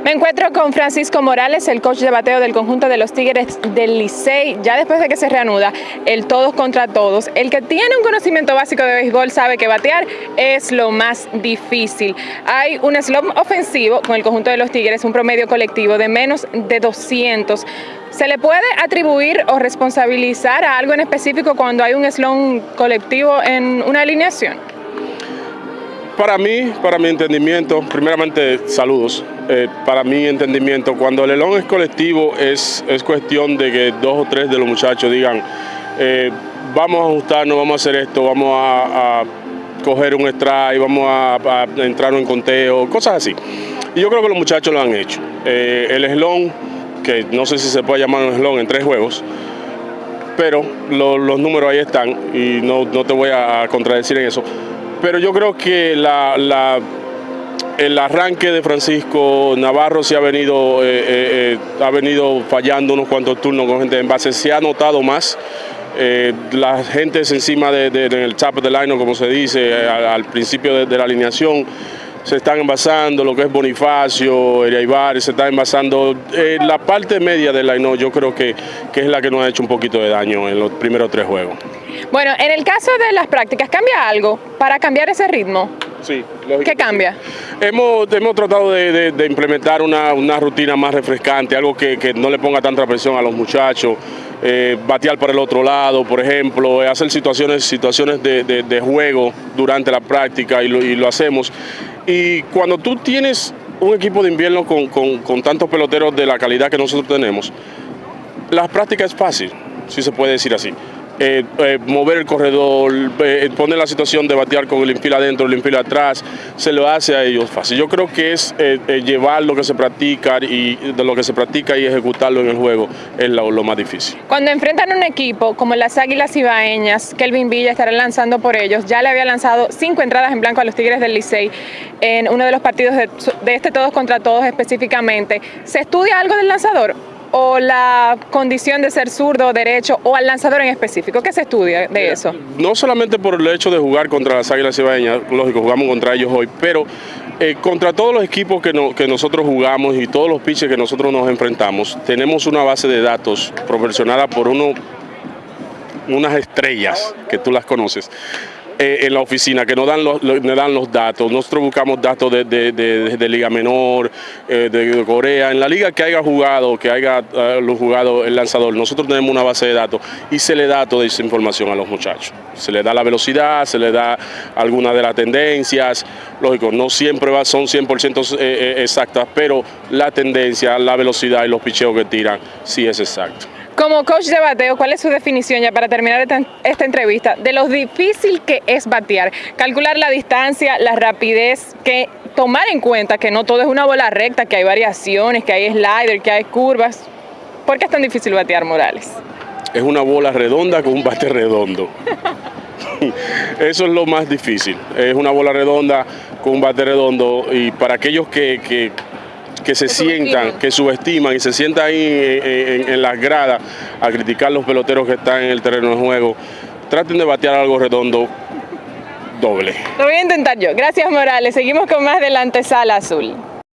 Me encuentro con Francisco Morales, el coach de bateo del conjunto de los Tigres del Licey, ya después de que se reanuda el todos contra todos. El que tiene un conocimiento básico de béisbol sabe que batear es lo más difícil. Hay un slump ofensivo con el conjunto de los Tigres, un promedio colectivo de menos de 200. ¿Se le puede atribuir o responsabilizar a algo en específico cuando hay un slump colectivo en una alineación? Para mí, para mi entendimiento, primeramente saludos, eh, para mi entendimiento, cuando el elón es colectivo es, es cuestión de que dos o tres de los muchachos digan, eh, vamos a ajustarnos, vamos a hacer esto, vamos a, coger un strike, vamos a, entrar en conteo, cosas así. Y yo creo que los muchachos lo han hecho. Eh, el eslón, que no sé si se puede llamar un eslón en tres juegos, pero los números ahí están y no, no te voy a contradecir en eso pero yo creo que el arranque de Francisco Navarro se ha venido, eh, eh, eh, ha venido fallando unos cuantos turnos con gente en base, se ha notado más. la gente es encima del de, top the line, como se dice, al, principio de, la alineación, se están envasando lo que es Bonifacio, Ibar, se está envasando la parte media del line, yo creo que es la que nos ha hecho un poquito de daño en los primeros tres juegos. Bueno, en el caso de las prácticas, ¿cambia algo para cambiar ese ritmo? Sí. ¿Qué cambia? Hemos, hemos tratado de, implementar una, rutina más refrescante, algo que, no le ponga tanta presión a los muchachos, eh, batear por el otro lado, por ejemplo, eh, hacer situaciones, situaciones de, juego durante la práctica y lo, hacemos. Y cuando tú tienes un equipo de invierno con, con tantos peloteros de la calidad que nosotros tenemos, la práctica es fácil, si se puede decir así. Eh, eh, mover el corredor, eh, poner la situación de batear con el infil adentro, el infil atrás, se lo hace a ellos fácil. Yo creo que es llevar lo que se practica y de lo que se practica y ejecutarlo en el juego es lo, más difícil. Cuando enfrentan un equipo como las Águilas Ibaeñas, Kelvin Villa estará lanzando por ellos, ya le había lanzado cinco entradas en blanco a los Tigres del Licey en uno de los partidos de este todos contra todos específicamente. ¿Se estudia algo del lanzador? O la condición de ser zurdo o derecho o al lanzador en específico? ¿Qué se estudia de eso? No solamente por el hecho de jugar contra las Águilas Cibaeñas, lógico, jugamos contra ellos hoy, pero eh, contra todos los equipos que, que nosotros jugamos y todos los pitches que nosotros nos enfrentamos, tenemos una base de datos proporcionada por uno, unas estrellas que tú las conoces eh, en la oficina, que nos dan los, dan los datos. Nosotros buscamos datos de, Liga Menor, eh, de, Corea, en la liga que haya jugado, que haya uh, jugado el lanzador. Nosotros tenemos una base de datos y se le da toda esa información a los muchachos. Se le da la velocidad, se le da alguna de las tendencias. Lógico, no siempre va, son 100% exactas, pero la tendencia, la velocidad y los picheos que tiran sí es exacto. Como coach de bateo, ¿cuál es su definición ya para terminar esta, entrevista de lo difícil que es batear? Calcular la distancia, la rapidez, que tomar en cuenta que no todo es una bola recta, que hay variaciones, que hay slider, que hay curvas. ¿Por qué es tan difícil batear, Morales? Es una bola redonda con un bate redondo. Eso es lo más difícil. Es una bola redonda con un bate redondo y para aquellos que que se sientan, que subestiman y se sientan ahí en, las gradas a criticar los peloteros que están en el terreno de juego, traten de batear algo redondo doble. Lo voy a intentar yo. Gracias Morales. Seguimos con más de la antesala azul.